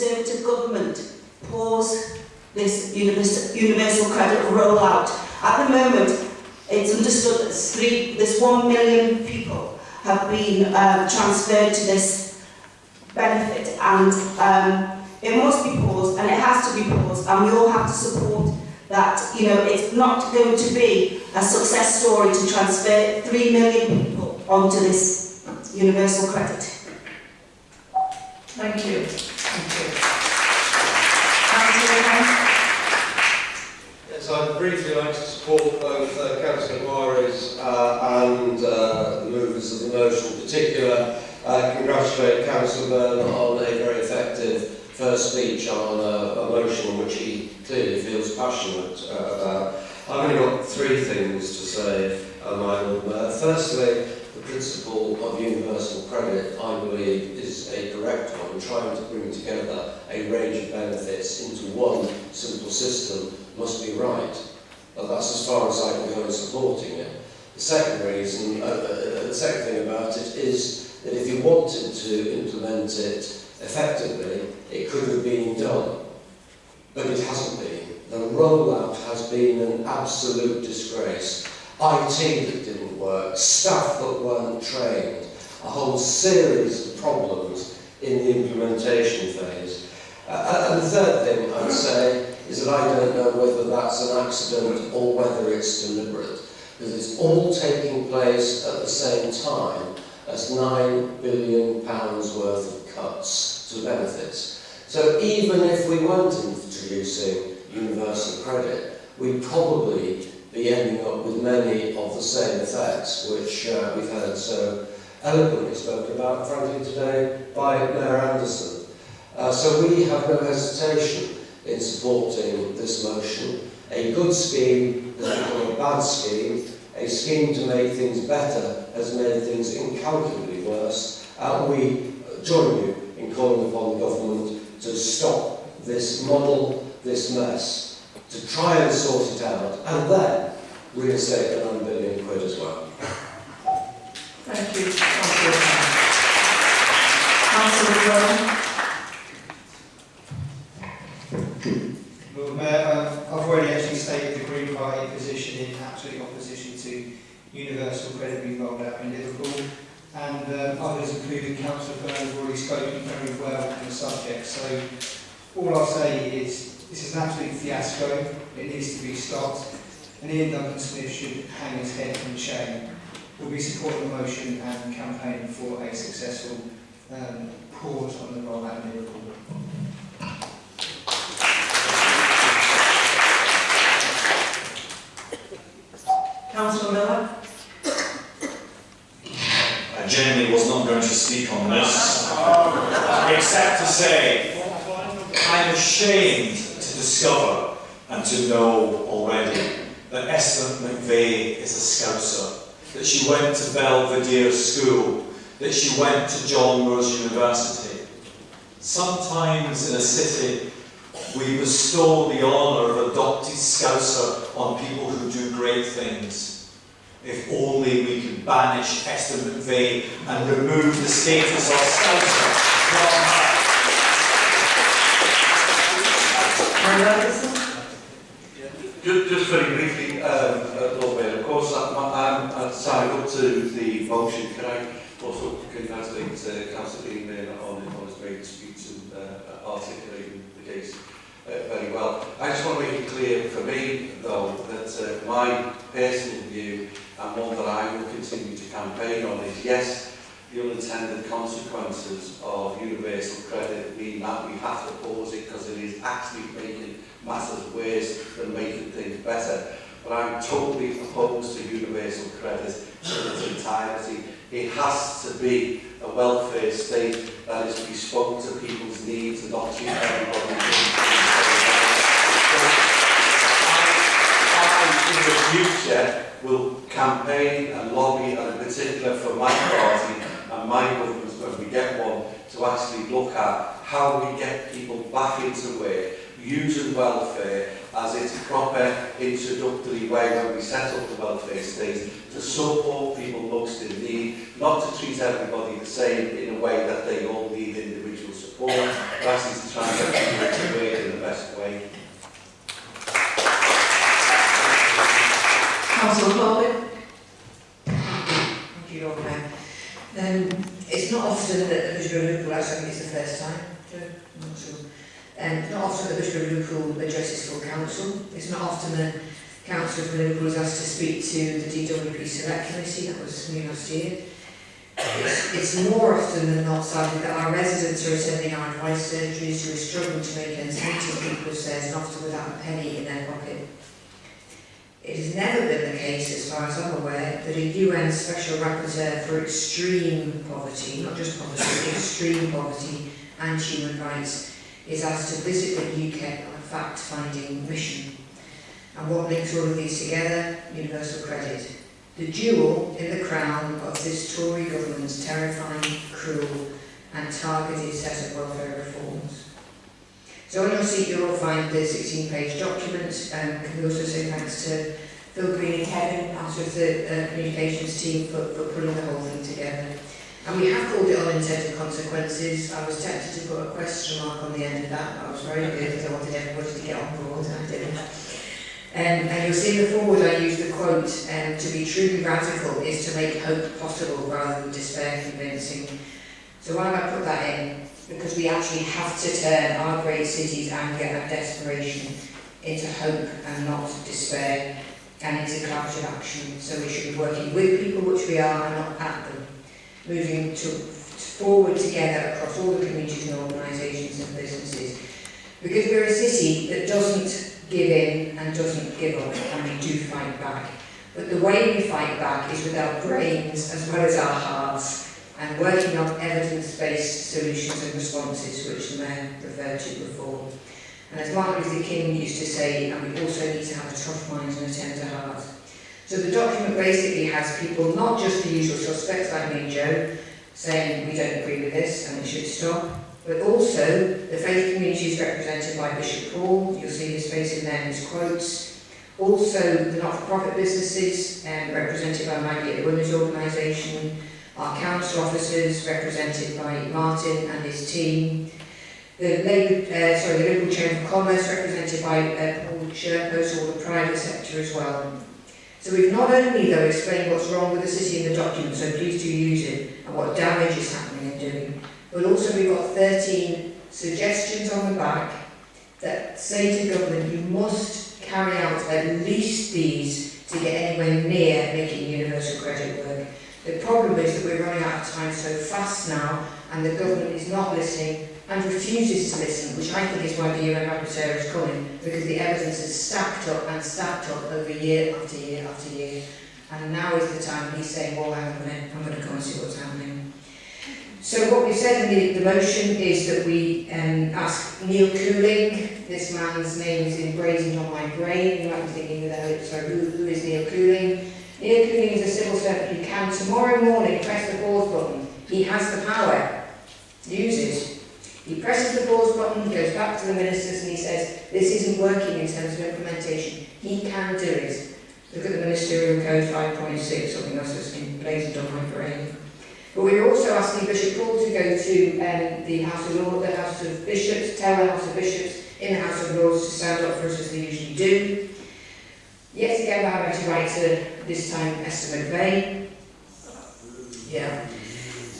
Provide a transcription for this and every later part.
Conservative government pause this universal, credit rollout. At the moment, it's understood that three, this one million people have been um, transferred to this benefit and um, it must be paused and it has to be paused and we all have to support that, you know, it's not going to be a success story to transfer three million people onto this universal credit. Thank you. Yes, I'd briefly like to support both uh, Councillor Juarez uh, and uh, the movers of the motion. In particular, uh, congratulate Councillor Byrne on a very effective first speech on a, a motion which he clearly feels passionate uh, about. I've only got three things to say, uh, my Lord Mayor. Firstly, the principle universal credit, I believe, is a correct one, trying to bring together a range of benefits into one simple system must be right. But that's as far as I can go in supporting it. The second reason, uh, uh, the second thing about it is that if you wanted to implement it effectively, it could have been done. But it hasn't been. The rollout has been an absolute disgrace. IT that didn't work, staff that weren't trained, a whole series of problems in the implementation phase. Uh, and the third thing I'd say is that I don't know whether that's an accident or whether it's deliberate, because it's all taking place at the same time as £9 billion worth of cuts to benefits. So even if we weren't introducing universal credit, we'd probably be ending up with many of the same effects, which uh, we've heard so eloquently spoken about, frankly, today by Mayor Anderson. Uh, so we have no hesitation in supporting this motion. A good scheme has become a bad scheme. A scheme to make things better has made things incalculably worse. And we join you in calling upon the government to stop this model, this mess, to try and sort it out, and then reinstate the 9 billion quid as well. Thank you, Councillor Brown? Lord Mayor, um, I've already actually stated the Green Party position in absolute opposition to universal credit being rolled out in Liverpool. And um, others, including Councillor Byrne, have already spoken very well on the subject. So all I'll say is this is an absolute fiasco. It needs to be stopped. And Iain Duncan Smith should hang his head in shame. We'll be supporting the motion and campaigning for a successful um, pause on the rollout in Liverpool. Councillor Miller? I genuinely was not going to speak on this, except to say I'm ashamed to discover and to know already that Esther McVey is a scouser, that she went to Belvedere School, that she went to John Moores University. Sometimes in a city, we bestow the honour of adopted scouser on people who do great things. If only we could banish Esther McVey and remove the status of scouser from her. Just, just very briefly, um, uh, Lord Mayor, of course, I'm, I'm, I'm signing up to the motion. Can I also congratulate uh, Councillor Dean Mayer on, on his great speech and uh, articulating the case uh, very well. I just want to make it clear for me, though, that uh, my personal view and one that I will continue to campaign on is, yes, the unintended consequences of universal credit mean that we have to pause it because it is actually making matters worse than making things better. But I'm totally opposed to universal credit in its entirety. It has to be a welfare state that is bespoke to people's needs and not treat everybody. I, in the future, will campaign and lobby, and in particular for my party and my government when we get one, to actually look at how we get people back into work, using welfare, as its proper introductory way when we set up the welfare state to support people most in need, not to treat everybody the same in a way that they all need individual support. I'd ask you to try and get them to work in the best way. Councillor Corbett? Thank you, Lord Mayor. Um, it's not often that the Liverpool, actually I think it's the first time, Joe, I'm not sure. Um, not often the Bishop of Liverpool addresses full council. It's not often that Councillor from Liverpool is asked to speak to the DWP Select Committee, that was me last year. It's, it's more often than not cited that our residents are attending our advice surgeries who are struggling to make ends meet as people said, and often without a penny in their pocket. It has never been the case, as far as I'm aware, that a UN Special Rapporteur for extreme poverty, not just poverty, extreme poverty and human rights, is asked to visit the UKIP on a fact-finding mission. And what links all of these together? Universal credit. The jewel in the crown of this Tory government's terrifying, cruel and targeted set of welfare reforms. So on your seat you'll find the 16-page document. Um, can we also say thanks to Phil Green and Kevin, part of the uh, communications team, for, for pulling the whole thing together. And we have called it unintended consequences. I was tempted to put a question mark on the end of that, but I was very good because I wanted everybody to get on board, and I didn't. Um, and you'll see in the forward I use the quote, um, to be truly radical is to make hope possible rather than despair convincing. So why have I put that in? Because we actually have to turn our great city's anger and desperation into hope and not despair and into collaborative action. So we should be working with people, which we are, and not at them. Moving to, forward together across all the communities and organisations and businesses. Because we're a city that doesn't give in and doesn't give up, and we do fight back. But the way we fight back is with our brains as well as our hearts, and working on evidence-based solutions and responses, which the Mayor referred to before. And as Martin Luther King used to say, and we also need to have a tough mind and a tender heart. So the document basically has people, not just the usual suspects like me and Joe, saying we don't agree with this and it should stop, but also the faith communities represented by Bishop Paul, you'll see his face in there in his quotes, also the not-for-profit businesses um, represented by Maggie at the Women's Organisation, our council officers represented by Martin and his team, the Labour, uh, sorry, the Liverpool Chamber of Commerce represented by uh, Paul Cherpeau's or the private sector as well. So we've not only though explained what's wrong with the city in the document, so please do use it, and what damage is happening and doing, but also we've got 13 suggestions on the back that say to government you must carry out at least these to get anywhere near making universal credit work. The problem is that we're running out of time so fast now and the government is not listening and refuses to listen, which I think is why the UN Rapporteur is coming, because the evidence is stacked up and stacked up over year after year after year. And now is the time he's saying, well, I'm going to come and see what's happening. So what we've said in the, the motion is that we um, ask Neil Couling, this man's name is emblazoned on my brain, you might be thinking, without, sorry, who, who is Neil Couling? Neil Couling is a civil servant who can tomorrow morning press the pause button. He has the power. Use it. He presses the pause button, he goes back to the ministers and he says, this isn't working in terms of implementation. He can do it. Look at the Ministerial Code 5.6, something else that's been emblazoned on my brain. But we're also asking Bishop Paul to go to um, the House of Lords, the House of Bishops, tell the House of Bishops in the House of Lords to stand up for us as they usually do. Yet again, we're having to write to, this time, Esther McVey. Yeah.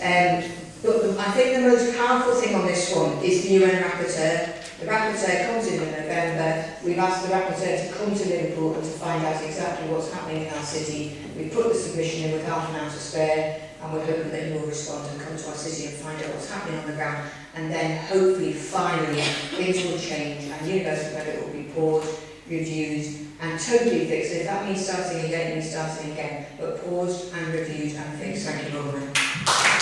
Um, But the, I think the most powerful thing on this one is the UN rapporteur. The rapporteur comes in in November. We've asked the rapporteur to come to Liverpool and to find out exactly what's happening in our city. We put the submission in with half an hour to spare and we're hoping that he will respond and come to our city and find out what's happening on the ground and then hopefully finally things will change and universal credit will be paused, reviewed and totally fixed. If that means starting again, it means starting again, but paused and reviewed and fixed. Thank you, Robin.